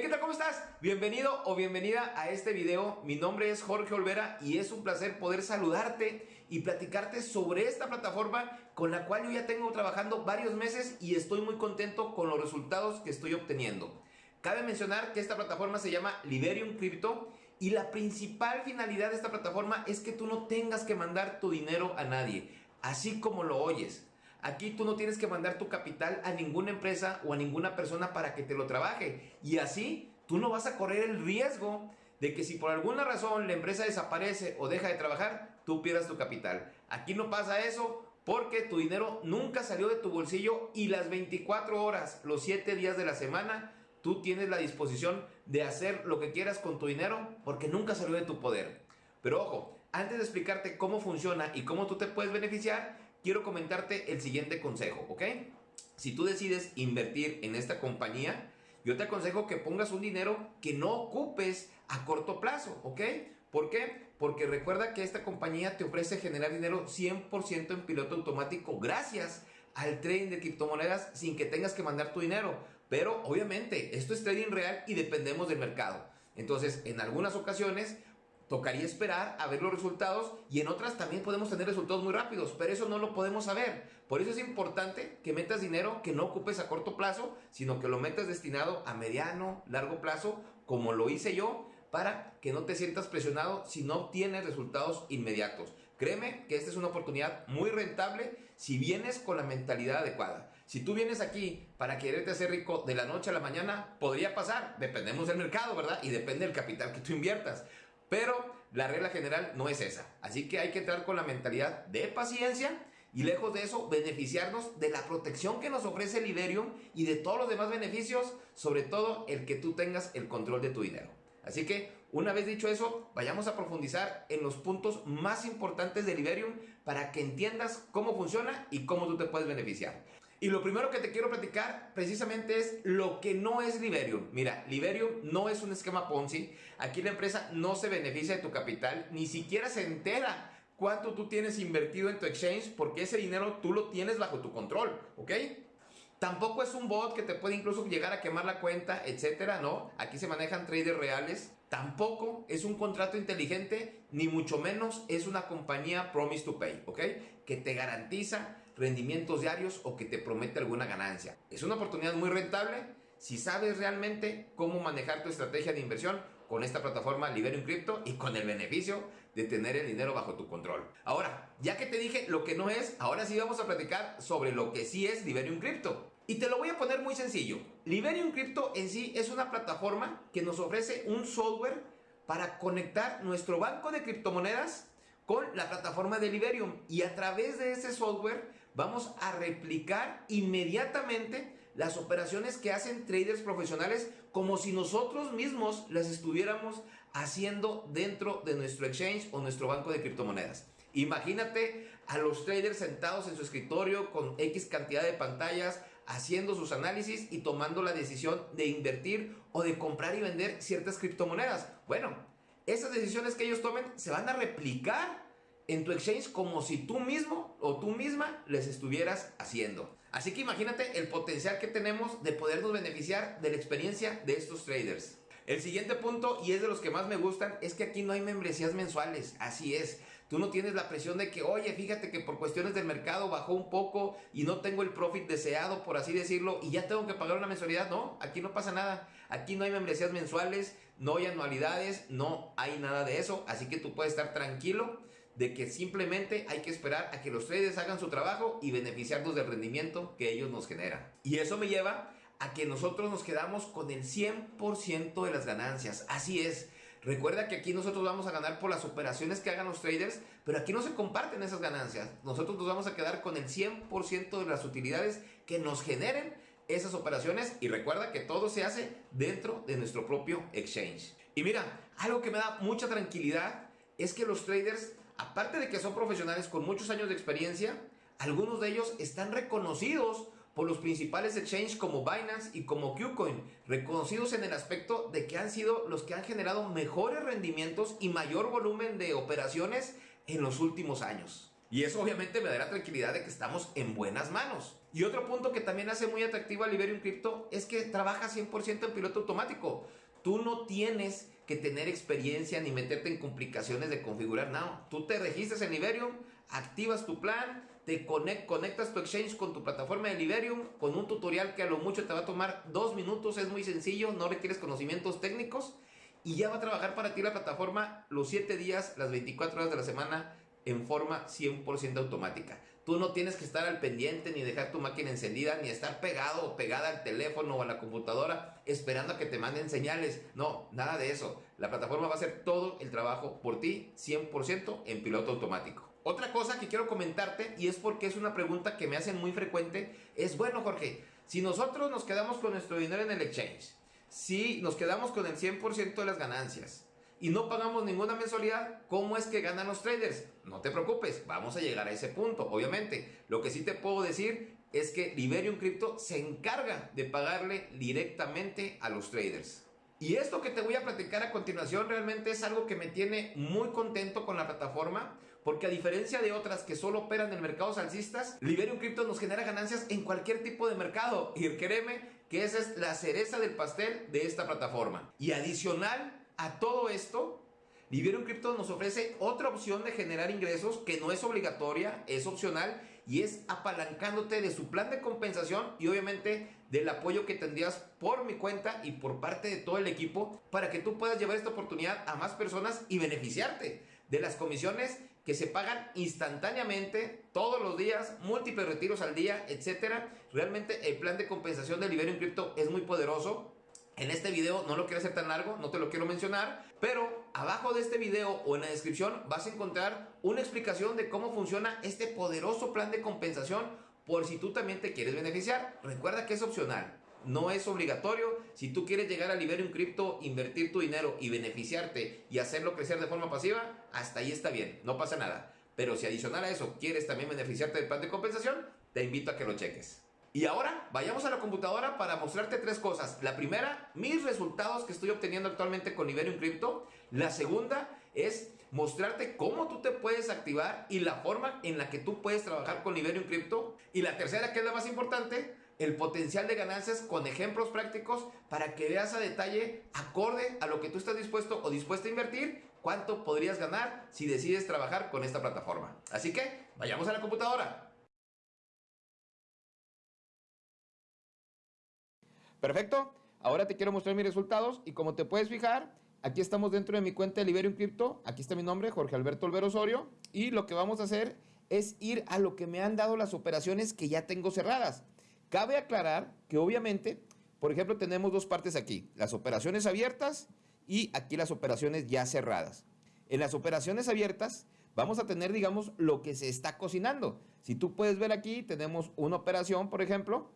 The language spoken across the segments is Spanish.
¿qué tal? ¿Cómo estás? Bienvenido o bienvenida a este video. Mi nombre es Jorge Olvera y es un placer poder saludarte y platicarte sobre esta plataforma con la cual yo ya tengo trabajando varios meses y estoy muy contento con los resultados que estoy obteniendo. Cabe mencionar que esta plataforma se llama Liberium Crypto y la principal finalidad de esta plataforma es que tú no tengas que mandar tu dinero a nadie, así como lo oyes. Aquí tú no tienes que mandar tu capital a ninguna empresa o a ninguna persona para que te lo trabaje. Y así tú no vas a correr el riesgo de que si por alguna razón la empresa desaparece o deja de trabajar, tú pierdas tu capital. Aquí no pasa eso porque tu dinero nunca salió de tu bolsillo y las 24 horas, los 7 días de la semana, tú tienes la disposición de hacer lo que quieras con tu dinero porque nunca salió de tu poder. Pero ojo, antes de explicarte cómo funciona y cómo tú te puedes beneficiar, quiero comentarte el siguiente consejo, ¿ok? Si tú decides invertir en esta compañía, yo te aconsejo que pongas un dinero que no ocupes a corto plazo, ¿ok? ¿Por qué? Porque recuerda que esta compañía te ofrece generar dinero 100% en piloto automático gracias al trading de criptomonedas sin que tengas que mandar tu dinero. Pero obviamente esto es trading real y dependemos del mercado. Entonces, en algunas ocasiones tocaría esperar a ver los resultados y en otras también podemos tener resultados muy rápidos, pero eso no lo podemos saber. Por eso es importante que metas dinero que no ocupes a corto plazo, sino que lo metas destinado a mediano, largo plazo, como lo hice yo, para que no te sientas presionado si no obtienes resultados inmediatos. Créeme que esta es una oportunidad muy rentable si vienes con la mentalidad adecuada. Si tú vienes aquí para quererte hacer rico de la noche a la mañana, podría pasar. Dependemos del mercado, ¿verdad? Y depende del capital que tú inviertas. Pero la regla general no es esa. Así que hay que entrar con la mentalidad de paciencia y lejos de eso beneficiarnos de la protección que nos ofrece el Iberium y de todos los demás beneficios, sobre todo el que tú tengas el control de tu dinero. Así que una vez dicho eso, vayamos a profundizar en los puntos más importantes del Iberium para que entiendas cómo funciona y cómo tú te puedes beneficiar. Y lo primero que te quiero platicar precisamente es lo que no es Liberium. Mira, Liberium no es un esquema Ponzi. Aquí la empresa no se beneficia de tu capital, ni siquiera se entera cuánto tú tienes invertido en tu exchange porque ese dinero tú lo tienes bajo tu control, ¿ok? Tampoco es un bot que te puede incluso llegar a quemar la cuenta, etcétera, ¿no? Aquí se manejan traders reales. Tampoco es un contrato inteligente, ni mucho menos es una compañía Promise to Pay, ¿ok? Que te garantiza rendimientos diarios o que te promete alguna ganancia. Es una oportunidad muy rentable si sabes realmente cómo manejar tu estrategia de inversión con esta plataforma Liberium Crypto y con el beneficio de tener el dinero bajo tu control. Ahora, ya que te dije lo que no es, ahora sí vamos a platicar sobre lo que sí es Liberium Crypto. Y te lo voy a poner muy sencillo. Liberium Crypto en sí es una plataforma que nos ofrece un software para conectar nuestro banco de criptomonedas con la plataforma de Liberium y a través de ese software vamos a replicar inmediatamente las operaciones que hacen traders profesionales como si nosotros mismos las estuviéramos haciendo dentro de nuestro exchange o nuestro banco de criptomonedas. Imagínate a los traders sentados en su escritorio con X cantidad de pantallas, haciendo sus análisis y tomando la decisión de invertir o de comprar y vender ciertas criptomonedas. Bueno, esas decisiones que ellos tomen se van a replicar en tu exchange como si tú mismo o tú misma les estuvieras haciendo. Así que imagínate el potencial que tenemos de podernos beneficiar de la experiencia de estos traders. El siguiente punto, y es de los que más me gustan, es que aquí no hay membresías mensuales. Así es. Tú no tienes la presión de que, oye, fíjate que por cuestiones del mercado bajó un poco y no tengo el profit deseado, por así decirlo, y ya tengo que pagar una mensualidad. No, aquí no pasa nada. Aquí no hay membresías mensuales, no hay anualidades, no hay nada de eso. Así que tú puedes estar tranquilo de que simplemente hay que esperar a que los traders hagan su trabajo y beneficiarnos del rendimiento que ellos nos generan. Y eso me lleva a que nosotros nos quedamos con el 100% de las ganancias. Así es. Recuerda que aquí nosotros vamos a ganar por las operaciones que hagan los traders, pero aquí no se comparten esas ganancias. Nosotros nos vamos a quedar con el 100% de las utilidades que nos generen esas operaciones y recuerda que todo se hace dentro de nuestro propio exchange. Y mira, algo que me da mucha tranquilidad es que los traders, aparte de que son profesionales con muchos años de experiencia, algunos de ellos están reconocidos por los principales exchanges como Binance y como KuCoin, reconocidos en el aspecto de que han sido los que han generado mejores rendimientos y mayor volumen de operaciones en los últimos años. Y eso obviamente me da la tranquilidad de que estamos en buenas manos. Y otro punto que también hace muy atractivo a Liberium Crypto es que trabaja 100% en piloto automático. Tú no tienes que tener experiencia ni meterte en complicaciones de configurar nada. Tú te registras en Liberium, activas tu plan, te conectas tu exchange con tu plataforma de Liberium con un tutorial que a lo mucho te va a tomar dos minutos, es muy sencillo, no requieres conocimientos técnicos y ya va a trabajar para ti la plataforma los 7 días, las 24 horas de la semana en forma 100% automática. Tú no tienes que estar al pendiente ni dejar tu máquina encendida ni estar pegado o pegada al teléfono o a la computadora esperando a que te manden señales. No, nada de eso. La plataforma va a hacer todo el trabajo por ti 100% en piloto automático. Otra cosa que quiero comentarte, y es porque es una pregunta que me hacen muy frecuente, es, bueno Jorge, si nosotros nos quedamos con nuestro dinero en el exchange, si nos quedamos con el 100% de las ganancias y no pagamos ninguna mensualidad, ¿cómo es que ganan los traders? No te preocupes, vamos a llegar a ese punto, obviamente. Lo que sí te puedo decir es que Liberium Crypto se encarga de pagarle directamente a los traders. Y esto que te voy a platicar a continuación realmente es algo que me tiene muy contento con la plataforma porque a diferencia de otras que solo operan en mercados alcistas, Liberium Crypto nos genera ganancias en cualquier tipo de mercado. Y créeme que esa es la cereza del pastel de esta plataforma. Y adicional a todo esto, Liberium Crypto nos ofrece otra opción de generar ingresos que no es obligatoria, es opcional y es apalancándote de su plan de compensación y obviamente del apoyo que tendrías por mi cuenta y por parte de todo el equipo para que tú puedas llevar esta oportunidad a más personas y beneficiarte de las comisiones que se pagan instantáneamente todos los días, múltiples retiros al día, etcétera. Realmente el plan de compensación de Liberium Crypto es muy poderoso. En este video no lo quiero hacer tan largo, no te lo quiero mencionar, pero abajo de este video o en la descripción vas a encontrar una explicación de cómo funciona este poderoso plan de compensación por si tú también te quieres beneficiar. Recuerda que es opcional no es obligatorio. Si tú quieres llegar a Liberium Crypto, invertir tu dinero y beneficiarte y hacerlo crecer de forma pasiva, hasta ahí está bien, no pasa nada. Pero si adicional a eso quieres también beneficiarte del plan de compensación, te invito a que lo cheques. Y ahora vayamos a la computadora para mostrarte tres cosas. La primera, mis resultados que estoy obteniendo actualmente con Liberium Crypto. La segunda es mostrarte cómo tú te puedes activar y la forma en la que tú puedes trabajar con Liberium Crypto. Y la tercera, que es la más importante, el potencial de ganancias con ejemplos prácticos para que veas a detalle, acorde a lo que tú estás dispuesto o dispuesta a invertir, cuánto podrías ganar si decides trabajar con esta plataforma. Así que, vayamos a la computadora. Perfecto, ahora te quiero mostrar mis resultados y como te puedes fijar, aquí estamos dentro de mi cuenta de Liberium Crypto, aquí está mi nombre, Jorge Alberto Olvero Osorio, y lo que vamos a hacer es ir a lo que me han dado las operaciones que ya tengo cerradas. Cabe aclarar que obviamente, por ejemplo, tenemos dos partes aquí, las operaciones abiertas y aquí las operaciones ya cerradas. En las operaciones abiertas vamos a tener, digamos, lo que se está cocinando. Si tú puedes ver aquí, tenemos una operación, por ejemplo,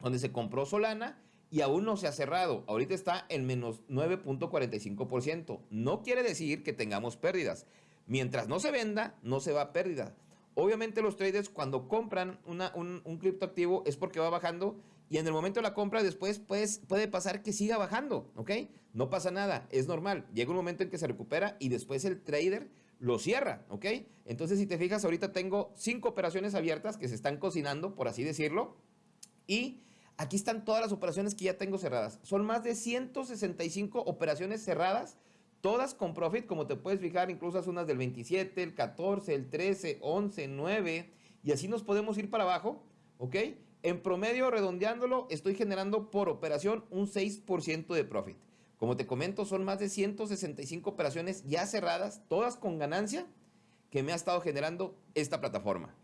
donde se compró Solana y aún no se ha cerrado. Ahorita está en menos 9.45%. No quiere decir que tengamos pérdidas. Mientras no se venda, no se va a pérdida. Obviamente los traders cuando compran un, un criptoactivo es porque va bajando y en el momento de la compra después pues, puede pasar que siga bajando, ¿ok? No pasa nada, es normal. Llega un momento en que se recupera y después el trader lo cierra, ¿ok? Entonces si te fijas ahorita tengo cinco operaciones abiertas que se están cocinando, por así decirlo, y aquí están todas las operaciones que ya tengo cerradas. Son más de 165 operaciones cerradas Todas con profit, como te puedes fijar, incluso las unas del 27, el 14, el 13, 11, 9, y así nos podemos ir para abajo, ¿ok? En promedio, redondeándolo, estoy generando por operación un 6% de profit. Como te comento, son más de 165 operaciones ya cerradas, todas con ganancia, que me ha estado generando esta plataforma.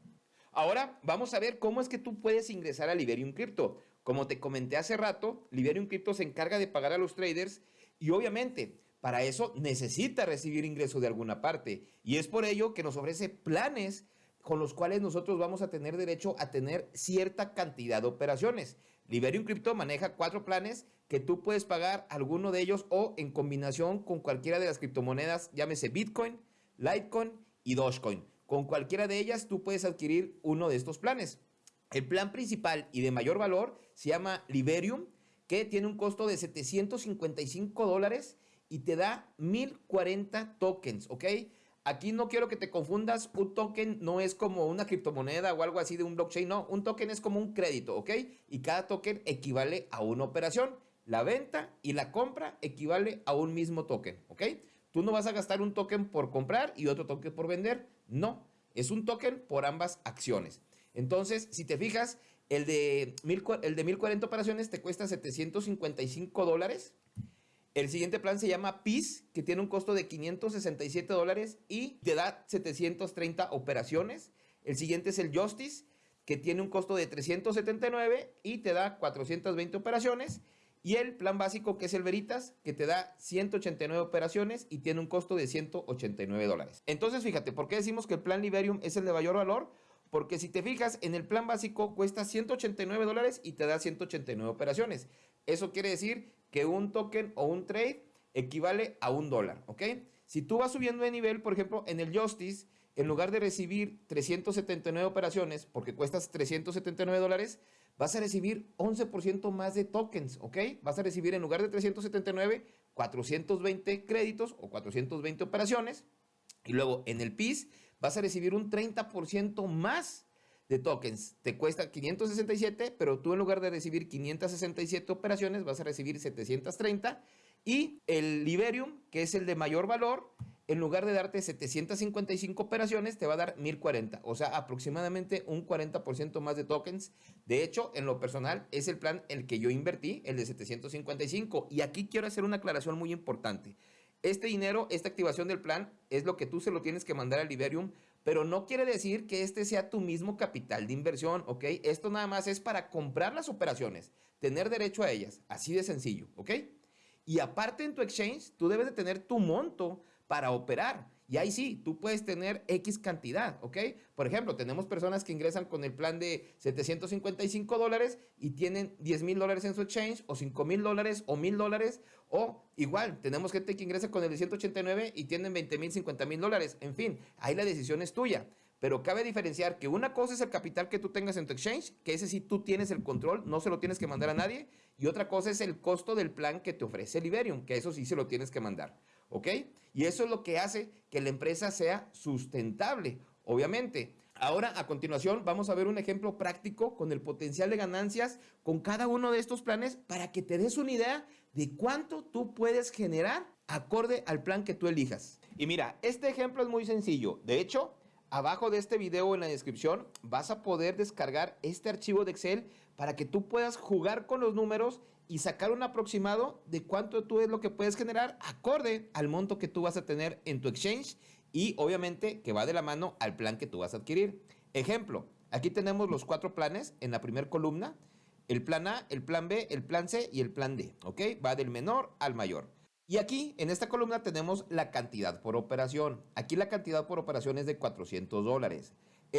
Ahora vamos a ver cómo es que tú puedes ingresar a Liberium Crypto. Como te comenté hace rato, Liberium Crypto se encarga de pagar a los traders y obviamente para eso necesita recibir ingreso de alguna parte. Y es por ello que nos ofrece planes con los cuales nosotros vamos a tener derecho a tener cierta cantidad de operaciones. Liberium Crypto maneja cuatro planes que tú puedes pagar alguno de ellos o en combinación con cualquiera de las criptomonedas, llámese Bitcoin, Litecoin y Dogecoin. Con cualquiera de ellas tú puedes adquirir uno de estos planes. El plan principal y de mayor valor se llama Liberium, que tiene un costo de 755 dólares y te da 1040 tokens, ¿ok? Aquí no quiero que te confundas, un token no es como una criptomoneda o algo así de un blockchain, no, un token es como un crédito, ¿ok? Y cada token equivale a una operación. La venta y la compra equivale a un mismo token, ¿ok? Tú no vas a gastar un token por comprar y otro token por vender, no, es un token por ambas acciones. Entonces, si te fijas, el de, mil, el de 1040 operaciones te cuesta 755 dólares el siguiente plan se llama PIS, que tiene un costo de 567 dólares y te da 730 operaciones. El siguiente es el Justice, que tiene un costo de 379 y te da 420 operaciones. Y el plan básico, que es el Veritas, que te da 189 operaciones y tiene un costo de 189 dólares. Entonces, fíjate, ¿por qué decimos que el plan Liberium es el de mayor valor? Porque si te fijas, en el plan básico cuesta 189 dólares y te da 189 operaciones. Eso quiere decir que un token o un trade equivale a un dólar, ¿ok? Si tú vas subiendo de nivel, por ejemplo, en el Justice, en lugar de recibir 379 operaciones, porque cuestas 379 dólares, vas a recibir 11% más de tokens, ¿ok? Vas a recibir en lugar de 379, 420 créditos o 420 operaciones. Y luego en el PIS vas a recibir un 30% más de tokens. Te cuesta 567, pero tú en lugar de recibir 567 operaciones vas a recibir 730. Y el Liberium, que es el de mayor valor, en lugar de darte 755 operaciones, te va a dar 1040, o sea, aproximadamente un 40% más de tokens. De hecho, en lo personal, es el plan el que yo invertí, el de 755. Y aquí quiero hacer una aclaración muy importante. Este dinero, esta activación del plan, es lo que tú se lo tienes que mandar al Liberium pero no quiere decir que este sea tu mismo capital de inversión, ¿ok? Esto nada más es para comprar las operaciones, tener derecho a ellas, así de sencillo, ¿ok? Y aparte en tu exchange, tú debes de tener tu monto para operar. Y ahí sí, tú puedes tener X cantidad, ¿ok? Por ejemplo, tenemos personas que ingresan con el plan de 755 dólares y tienen 10 mil dólares en su exchange, o 5 mil dólares, o mil dólares, o igual, tenemos gente que ingresa con el de 189 y tienen 20 mil, 50 mil dólares. En fin, ahí la decisión es tuya. Pero cabe diferenciar que una cosa es el capital que tú tengas en tu exchange, que ese sí tú tienes el control, no se lo tienes que mandar a nadie. Y otra cosa es el costo del plan que te ofrece Liberium, que eso sí se lo tienes que mandar. ¿Ok? Y eso es lo que hace que la empresa sea sustentable, obviamente. Ahora, a continuación, vamos a ver un ejemplo práctico con el potencial de ganancias con cada uno de estos planes para que te des una idea de cuánto tú puedes generar acorde al plan que tú elijas. Y mira, este ejemplo es muy sencillo. De hecho, abajo de este video en la descripción vas a poder descargar este archivo de Excel para que tú puedas jugar con los números y sacar un aproximado de cuánto tú es lo que puedes generar acorde al monto que tú vas a tener en tu exchange y obviamente que va de la mano al plan que tú vas a adquirir. Ejemplo, aquí tenemos los cuatro planes en la primera columna. El plan A, el plan B, el plan C y el plan D, ¿ok? Va del menor al mayor. Y aquí, en esta columna, tenemos la cantidad por operación. Aquí la cantidad por operación es de 400 dólares.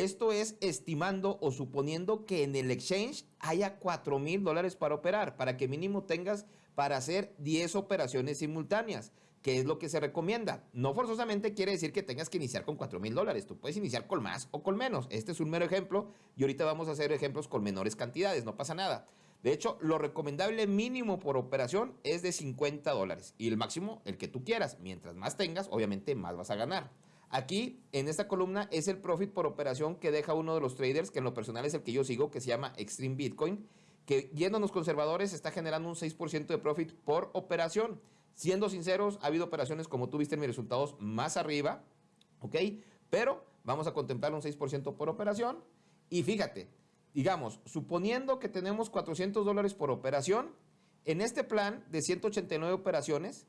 Esto es estimando o suponiendo que en el exchange haya 4 mil dólares para operar, para que mínimo tengas para hacer 10 operaciones simultáneas, que es lo que se recomienda. No forzosamente quiere decir que tengas que iniciar con 4 mil dólares, tú puedes iniciar con más o con menos. Este es un mero ejemplo y ahorita vamos a hacer ejemplos con menores cantidades, no pasa nada. De hecho, lo recomendable mínimo por operación es de 50 dólares y el máximo el que tú quieras. Mientras más tengas, obviamente más vas a ganar. Aquí, en esta columna, es el profit por operación que deja uno de los traders, que en lo personal es el que yo sigo, que se llama Extreme Bitcoin, que yéndonos conservadores está generando un 6% de profit por operación. Siendo sinceros, ha habido operaciones, como tú viste en mis resultados, más arriba, ¿ok? Pero vamos a contemplar un 6% por operación. Y fíjate, digamos, suponiendo que tenemos 400 dólares por operación, en este plan de 189 operaciones,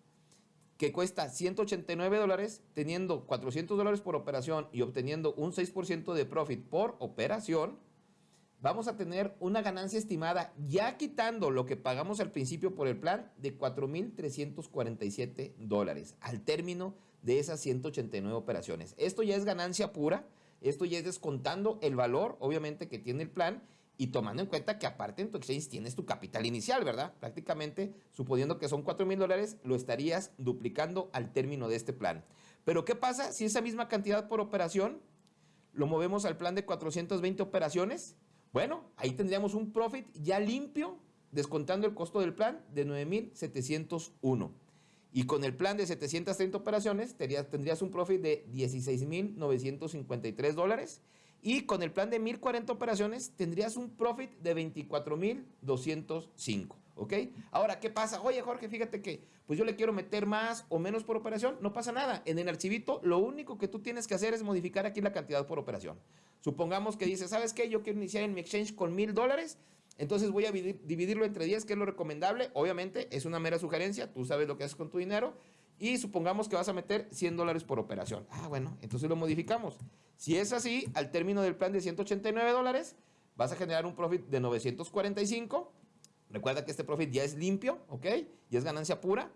que cuesta 189 dólares, teniendo 400 dólares por operación y obteniendo un 6% de profit por operación, vamos a tener una ganancia estimada, ya quitando lo que pagamos al principio por el plan, de 4.347 dólares al término de esas 189 operaciones. Esto ya es ganancia pura, esto ya es descontando el valor, obviamente, que tiene el plan y tomando en cuenta que aparte en tu exchange tienes tu capital inicial, ¿verdad? Prácticamente, suponiendo que son 4 mil dólares, lo estarías duplicando al término de este plan. Pero ¿qué pasa si esa misma cantidad por operación lo movemos al plan de 420 operaciones? Bueno, ahí tendríamos un profit ya limpio, descontando el costo del plan de 9,701. Y con el plan de 730 operaciones tendrías, tendrías un profit de 16.953 dólares. Y con el plan de 1040 operaciones tendrías un profit de 24.205. ¿Ok? Ahora, ¿qué pasa? Oye, Jorge, fíjate que pues yo le quiero meter más o menos por operación. No pasa nada. En el archivito, lo único que tú tienes que hacer es modificar aquí la cantidad por operación. Supongamos que dices, ¿sabes qué? Yo quiero iniciar en mi exchange con mil dólares. Entonces voy a dividirlo entre 10, que es lo recomendable. Obviamente, es una mera sugerencia. Tú sabes lo que haces con tu dinero. Y supongamos que vas a meter 100 dólares por operación. Ah, bueno, entonces lo modificamos. Si es así, al término del plan de 189 dólares, vas a generar un profit de 945 Recuerda que este profit ya es limpio, ¿ok? Y es ganancia pura.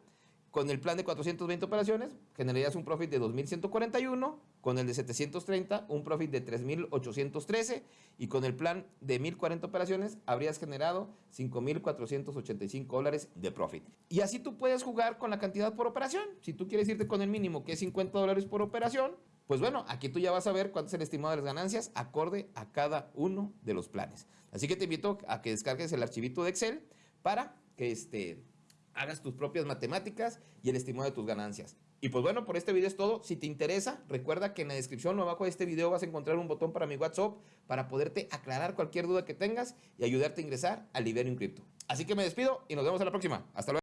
Con el plan de 420 operaciones, generarías un profit de 2.141. Con el de 730, un profit de 3.813. Y con el plan de 1.040 operaciones, habrías generado 5.485 dólares de profit. Y así tú puedes jugar con la cantidad por operación. Si tú quieres irte con el mínimo, que es 50 dólares por operación, pues bueno, aquí tú ya vas a ver cuánto es el estimado de las ganancias acorde a cada uno de los planes. Así que te invito a que descargues el archivito de Excel para que este, hagas tus propias matemáticas y el estimado de tus ganancias. Y pues bueno, por este video es todo. Si te interesa, recuerda que en la descripción o abajo de este video vas a encontrar un botón para mi WhatsApp para poderte aclarar cualquier duda que tengas y ayudarte a ingresar al Liberium Crypto. Así que me despido y nos vemos en la próxima. Hasta luego.